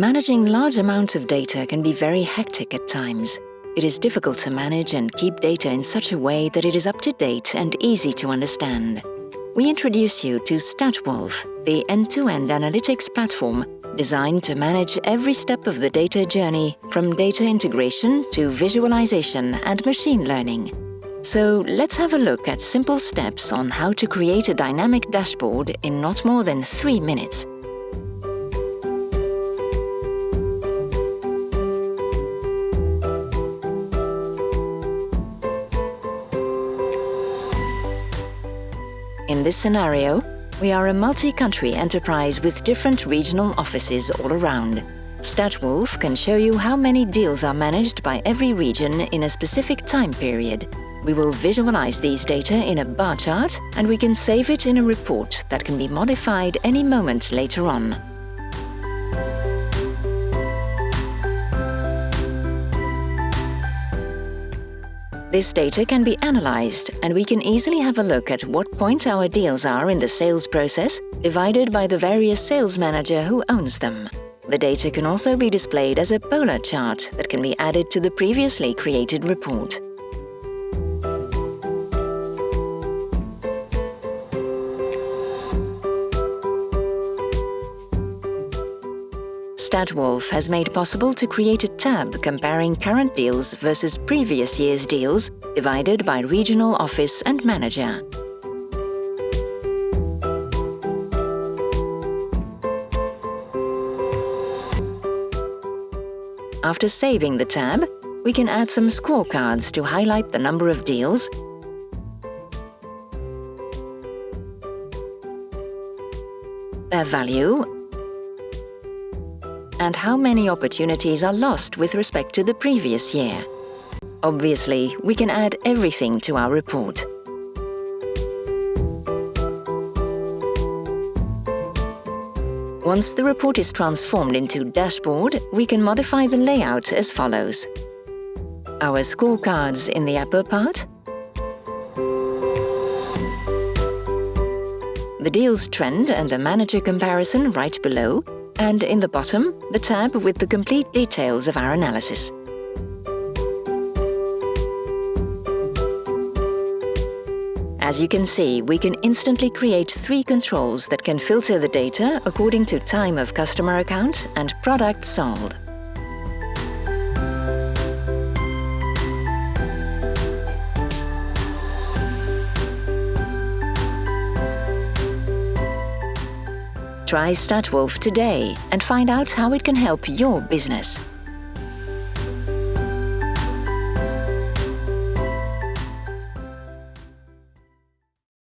Managing large amounts of data can be very hectic at times. It is difficult to manage and keep data in such a way that it is up to date and easy to understand. We introduce you to StatWolf, the end-to-end analytics platform designed to manage every step of the data journey from data integration to visualization and machine learning. So let's have a look at simple steps on how to create a dynamic dashboard in not more than three minutes. In this scenario, we are a multi-country enterprise with different regional offices all around. StatWolf can show you how many deals are managed by every region in a specific time period. We will visualize these data in a bar chart and we can save it in a report that can be modified any moment later on. This data can be analyzed and we can easily have a look at what point our deals are in the sales process divided by the various sales manager who owns them. The data can also be displayed as a polar chart that can be added to the previously created report. StatWolf has made possible to create a tab comparing current deals versus previous year's deals divided by regional office and manager. After saving the tab, we can add some scorecards to highlight the number of deals, their value and how many opportunities are lost with respect to the previous year. Obviously, we can add everything to our report. Once the report is transformed into dashboard, we can modify the layout as follows. Our scorecards in the upper part, the deals trend and the manager comparison right below, and in the bottom, the tab with the complete details of our analysis. As you can see, we can instantly create three controls that can filter the data according to time of customer account and product sold. Try StatWolf today and find out how it can help your business.